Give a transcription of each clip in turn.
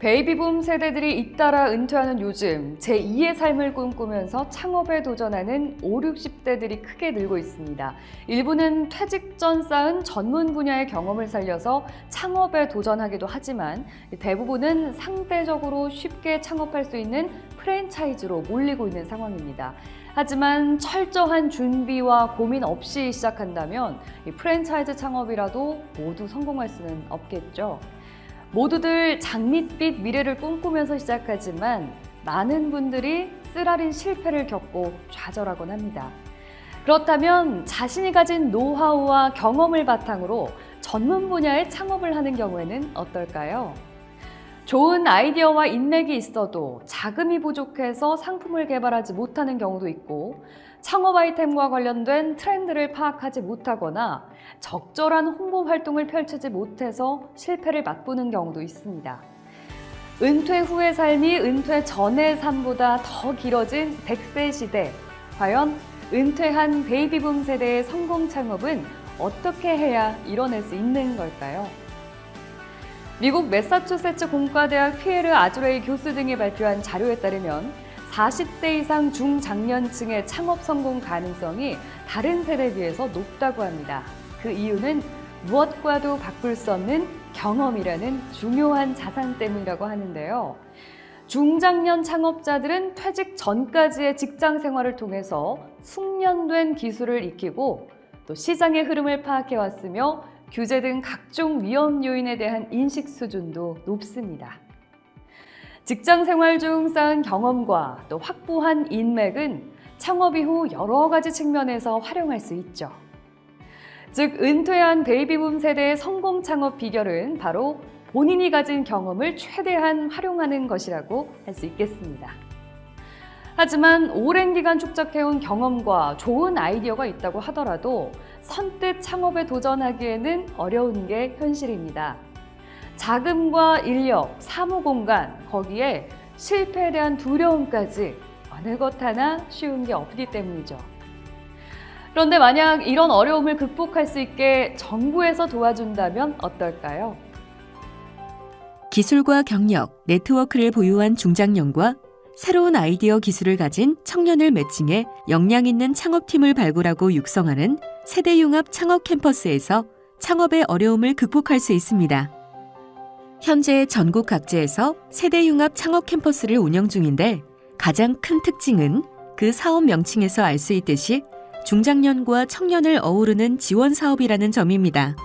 베이비붐 세대들이 잇따라 은퇴하는 요즘 제2의 삶을 꿈꾸면서 창업에 도전하는 5, 60대들이 크게 늘고 있습니다. 일부는 퇴직 전 쌓은 전문 분야의 경험을 살려서 창업에 도전하기도 하지만 대부분은 상대적으로 쉽게 창업할 수 있는 프랜차이즈로 몰리고 있는 상황입니다. 하지만 철저한 준비와 고민 없이 시작한다면 프랜차이즈 창업이라도 모두 성공할 수는 없겠죠. 모두들 장밋빛 미래를 꿈꾸면서 시작하지만 많은 분들이 쓰라린 실패를 겪고 좌절하곤 합니다. 그렇다면 자신이 가진 노하우와 경험을 바탕으로 전문 분야의 창업을 하는 경우에는 어떨까요? 좋은 아이디어와 인맥이 있어도 자금이 부족해서 상품을 개발하지 못하는 경우도 있고 창업 아이템과 관련된 트렌드를 파악하지 못하거나 적절한 홍보 활동을 펼치지 못해서 실패를 맛보는 경우도 있습니다. 은퇴 후의 삶이 은퇴 전의 삶보다 더 길어진 100세 시대. 과연 은퇴한 베이비붐 세대의 성공 창업은 어떻게 해야 이뤄낼 수 있는 걸까요? 미국 매사추세츠 공과대학 피에르 아주레이 교수 등이 발표한 자료에 따르면 40대 이상 중장년층의 창업 성공 가능성이 다른 세대에 비해서 높다고 합니다. 그 이유는 무엇과도 바꿀 수 없는 경험이라는 중요한 자산 때문이라고 하는데요. 중장년 창업자들은 퇴직 전까지의 직장 생활을 통해서 숙련된 기술을 익히고 또 시장의 흐름을 파악해 왔으며 규제 등 각종 위험 요인에 대한 인식 수준도 높습니다. 직장 생활 중 쌓은 경험과 또 확보한 인맥은 창업 이후 여러 가지 측면에서 활용할 수 있죠. 즉, 은퇴한 베이비붐 세대의 성공 창업 비결은 바로 본인이 가진 경험을 최대한 활용하는 것이라고 할 수 있겠습니다. 하지만 오랜 기간 축적해온 경험과 좋은 아이디어가 있다고 하더라도 선뜻 창업에 도전하기에는 어려운 게 현실입니다. 자금과 인력, 사무 공간, 거기에 실패에 대한 두려움까지 어느 것 하나 쉬운 게 없기 때문이죠. 그런데 만약 이런 어려움을 극복할 수 있게 정부에서 도와준다면 어떨까요? 기술과 경력, 네트워크를 보유한 중장년과 새로운 아이디어 기술을 가진 청년을 매칭해 역량 있는 창업팀을 발굴하고 육성하는 세대융합 창업 캠퍼스에서 창업의 어려움을 극복할 수 있습니다. 현재 전국 각지에서 세대융합 창업 캠퍼스를 운영 중인데 가장 큰 특징은 그 사업 명칭에서 알 수 있듯이 중장년과 청년을 어우르는 지원 사업이라는 점입니다.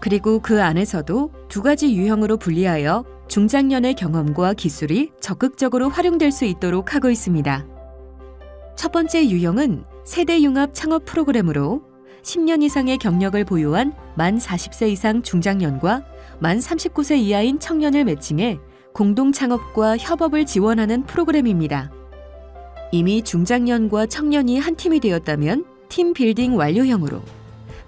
그리고 그 안에서도 두 가지 유형으로 분리하여 중장년의 경험과 기술이 적극적으로 활용될 수 있도록 하고 있습니다. 첫 번째 유형은 세대융합 창업 프로그램으로 10년 이상의 경력을 보유한 만 40세 이상 중장년과 만 39세 이하인 청년을 매칭해 공동 창업과 협업을 지원하는 프로그램입니다. 이미 중장년과 청년이 한 팀이 되었다면 팀 빌딩 완료형으로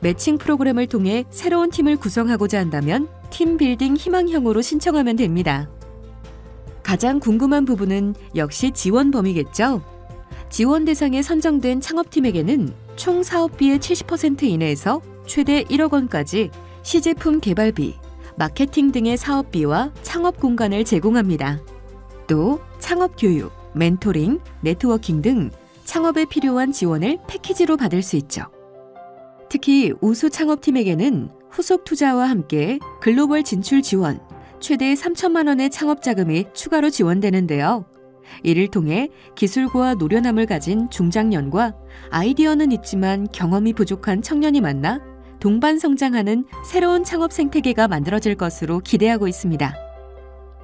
매칭 프로그램을 통해 새로운 팀을 구성하고자 한다면 팀 빌딩 희망형으로 신청하면 됩니다. 가장 궁금한 부분은 역시 지원 범위겠죠? 지원 대상에 선정된 창업팀에게는 총 사업비의 70% 이내에서 최대 1억 원까지 시제품 개발비, 마케팅 등의 사업비와 창업 공간을 제공합니다. 또 창업 교육, 멘토링, 네트워킹 등 창업에 필요한 지원을 패키지로 받을 수 있죠. 특히 우수 창업팀에게는 후속 투자와 함께 글로벌 진출 지원, 최대 3천만 원의 창업 자금이 추가로 지원되는데요. 이를 통해 기술과 노련함을 가진 중장년과 아이디어는 있지만 경험이 부족한 청년이 만나 동반 성장하는 새로운 창업 생태계가 만들어질 것으로 기대하고 있습니다.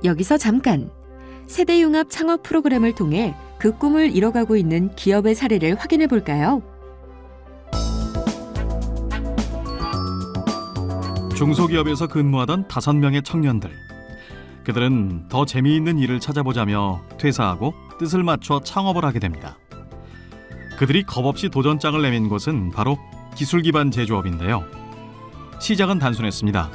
여기서 잠깐 세대융합 창업 프로그램을 통해 그 꿈을 이뤄가고 있는 기업의 사례를 확인해 볼까요? 중소기업에서 근무하던 다섯 명의 청년들. 그들은 더 재미있는 일을 찾아보자며 퇴사하고 뜻을 맞춰 창업을 하게 됩니다. 그들이 겁없이 도전장을 내민 곳은 바로 기술 기반 제조업인데요. 시작은 단순했습니다.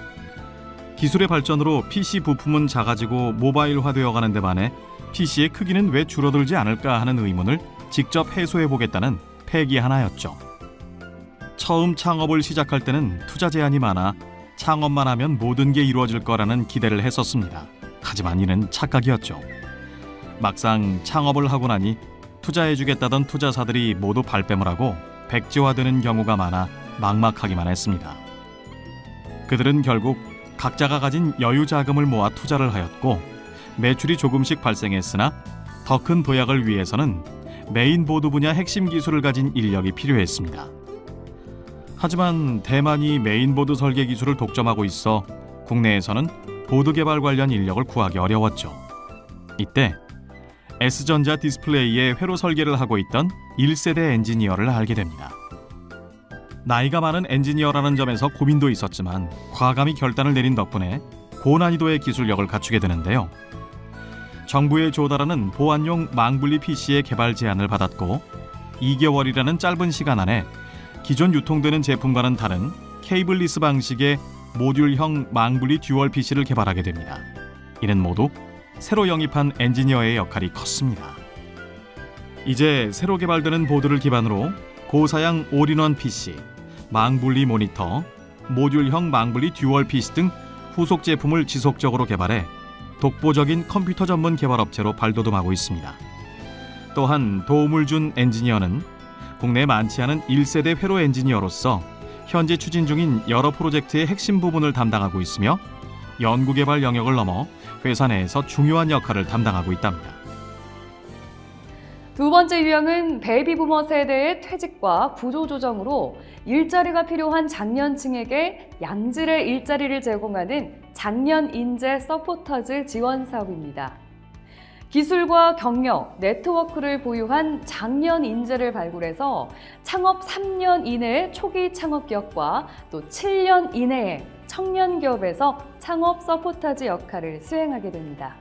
기술의 발전으로 PC 부품은 작아지고 모바일화되어 가는 데 반해 PC의 크기는 왜 줄어들지 않을까 하는 의문을 직접 해소해 보겠다는 패기 하나였죠. 처음 창업을 시작할 때는 투자 제한이 많아 창업만 하면 모든 게 이루어질 거라는 기대를 했었습니다. 하지만 이는 착각이었죠. 막상 창업을 하고 나니 투자해주겠다던 투자사들이 모두 발뺌을 하고 백지화되는 경우가 많아 막막하기만 했습니다. 그들은 결국 각자가 가진 여유 자금을 모아 투자를 하였고 매출이 조금씩 발생했으나 더 큰 도약을 위해서는 메인보드 분야 핵심 기술을 가진 인력이 필요했습니다. 하지만 대만이 메인보드 설계 기술을 독점하고 있어 국내에서는 보드 개발 관련 인력을 구하기 어려웠죠. 이때 S전자 디스플레이의 회로 설계를 하고 있던 1세대 엔지니어를 알게 됩니다. 나이가 많은 엔지니어라는 점에서 고민도 있었지만 과감히 결단을 내린 덕분에 고난이도의 기술력을 갖추게 되는데요. 정부에 조달하는 보안용 망분리 PC의 개발 제안을 받았고 2개월이라는 짧은 시간 안에 기존 유통되는 제품과는 다른 cableless 방식의 모듈형 망분리 dual PC를 개발하게 됩니다. 이는 모두 새로 영입한 엔지니어의 역할이 컸습니다. 이제 새로 개발되는 보드를 기반으로 고사양 all-in-one PC, 망분리 모니터, 모듈형 망분리 dual PC 등 후속 제품을 지속적으로 개발해 독보적인 컴퓨터 전문 개발 업체로 발돋움하고 있습니다. 또한 도움을 준 엔지니어는 국내 많지 않은 1세대 회로 엔지니어로서 현재 추진 중인 여러 프로젝트의 핵심 부분을 담당하고 있으며 연구 개발 영역을 넘어 회사 내에서 중요한 역할을 담당하고 있답니다. 두 번째 유형은 베이비 부머 세대의 퇴직과 구조 조정으로 일자리가 필요한 장년층에게 양질의 일자리를 제공하는 장년 인재 서포터즈 지원 사업입니다. 기술과 경력, 네트워크를 보유한 장년 인재를 발굴해서 창업 3년 이내의 초기 창업 기업과 또 7년 이내의 청년 기업에서 창업 서포터즈 역할을 수행하게 됩니다.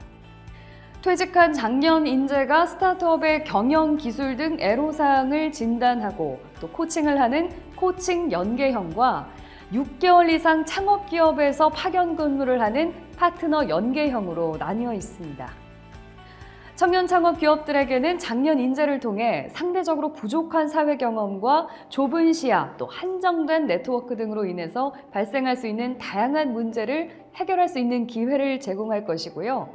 퇴직한 장년 인재가 스타트업의 경영 기술 등 애로사항을 진단하고 또 코칭을 하는 코칭 연계형과 6개월 이상 창업 기업에서 파견 근무를 하는 파트너 연계형으로 나뉘어 있습니다. 청년 창업 기업들에게는 장년 인재를 통해 상대적으로 부족한 사회 경험과 좁은 시야 또 한정된 네트워크 등으로 인해서 발생할 수 있는 다양한 문제를 해결할 수 있는 기회를 제공할 것이고요.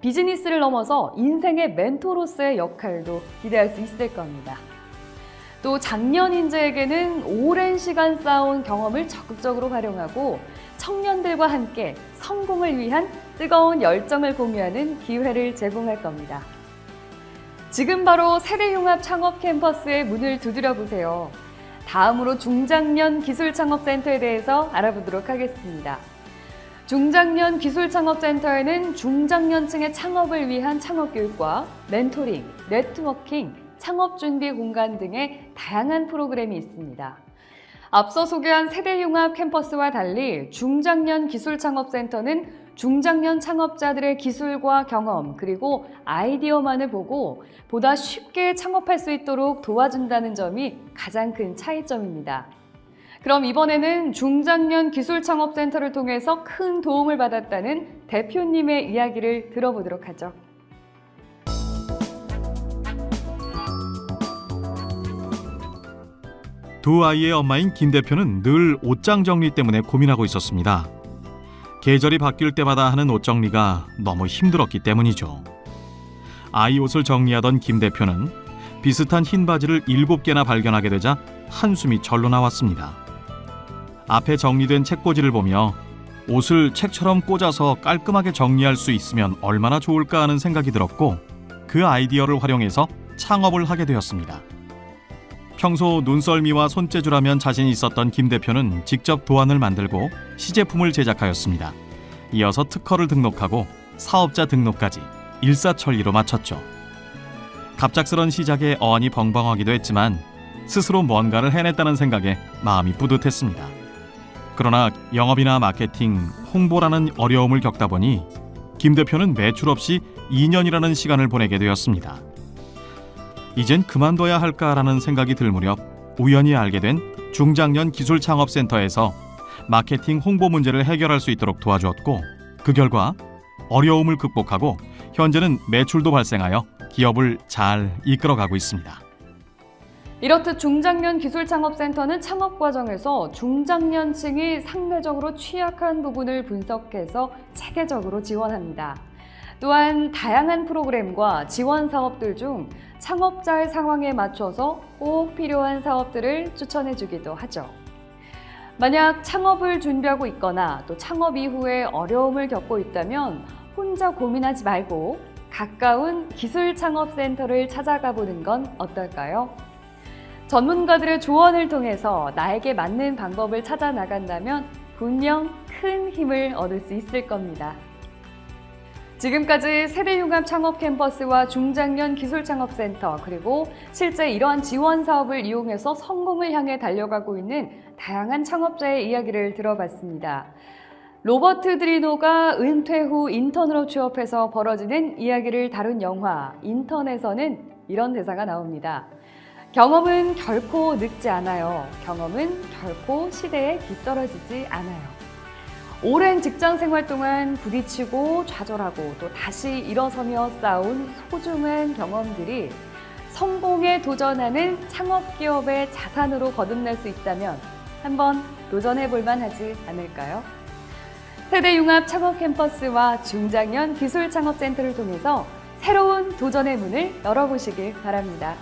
비즈니스를 넘어서 인생의 멘토로서의 역할도 기대할 수 있을 겁니다. 또 장년 인재에게는 오랜 시간 쌓아온 경험을 적극적으로 활용하고 청년들과 함께 성공을 위한 뜨거운 열정을 공유하는 기회를 제공할 겁니다. 지금 바로 세대융합 창업 캠퍼스의 문을 두드려 보세요. 다음으로 중장년 기술창업센터에 대해서 알아보도록 하겠습니다. 중장년 기술창업센터에는 중장년층의 창업을 위한 창업교육과 멘토링, 네트워킹, 창업준비 공간 등의 다양한 프로그램이 있습니다. 앞서 소개한 세대융합 캠퍼스와 달리 중장년 기술창업센터는 중장년 창업자들의 기술과 경험 그리고 아이디어만을 보고 보다 쉽게 창업할 수 있도록 도와준다는 점이 가장 큰 차이점입니다. 그럼 이번에는 중장년 기술창업센터를 통해서 큰 도움을 받았다는 대표님의 이야기를 들어보도록 하죠. 두 아이의 엄마인 김 대표는 늘 옷장 정리 때문에 고민하고 있었습니다. 계절이 바뀔 때마다 하는 옷 정리가 너무 힘들었기 때문이죠. 아이 옷을 정리하던 김 대표는 비슷한 흰 바지를 일곱 개나 발견하게 되자 한숨이 절로 나왔습니다. 앞에 정리된 책꽂이를 보며 옷을 책처럼 꽂아서 깔끔하게 정리할 수 있으면 얼마나 좋을까 하는 생각이 들었고 그 아이디어를 활용해서 창업을 하게 되었습니다. 평소 눈썰미와 손재주라면 자신 있었던 김 대표는 직접 도안을 만들고 시제품을 제작하였습니다. 이어서 특허를 등록하고 사업자 등록까지 일사천리로 마쳤죠. 갑작스런 시작에 어안이 벙벙하기도 했지만 스스로 뭔가를 해냈다는 생각에 마음이 뿌듯했습니다. 그러나 영업이나 마케팅, 홍보라는 어려움을 겪다 보니 김 대표는 매출 없이 2년이라는 시간을 보내게 되었습니다. 이젠 그만둬야 할까라는 생각이 들 무렵 우연히 알게 된 중장년 기술창업센터에서 마케팅 홍보 문제를 해결할 수 있도록 도와주었고 그 결과 어려움을 극복하고 현재는 매출도 발생하여 기업을 잘 이끌어가고 있습니다. 이렇듯 중장년 기술창업센터는 창업 과정에서 중장년층이 상대적으로 취약한 부분을 분석해서 체계적으로 지원합니다. 또한 다양한 프로그램과 지원 사업들 중 창업자의 상황에 맞춰서 꼭 필요한 사업들을 추천해 주기도 하죠. 만약 창업을 준비하고 있거나 또 창업 이후에 어려움을 겪고 있다면 혼자 고민하지 말고 가까운 기술창업센터를 찾아가 보는 건 어떨까요? 전문가들의 조언을 통해서 나에게 맞는 방법을 찾아 나간다면 분명 큰 힘을 얻을 수 있을 겁니다. 지금까지 세대융합 창업 캠퍼스와 중장년 기술창업센터 그리고 실제 이러한 지원 사업을 이용해서 성공을 향해 달려가고 있는 다양한 창업자의 이야기를 들어봤습니다. 로버트 드리노가 은퇴 후 인턴으로 취업해서 벌어지는 이야기를 다룬 영화 인턴에서는 이런 대사가 나옵니다. 경험은 결코 늙지 않아요. 경험은 결코 시대에 뒤떨어지지 않아요. 오랜 직장 생활 동안 부딪히고 좌절하고 또 다시 일어서며 쌓은 소중한 경험들이 성공에 도전하는 창업 기업의 자산으로 거듭날 수 있다면 한번 도전해 볼 만하지 않을까요? 세대융합 창업 캠퍼스와 중장년 기술 창업센터를 통해서 새로운 도전의 문을 열어보시길 바랍니다.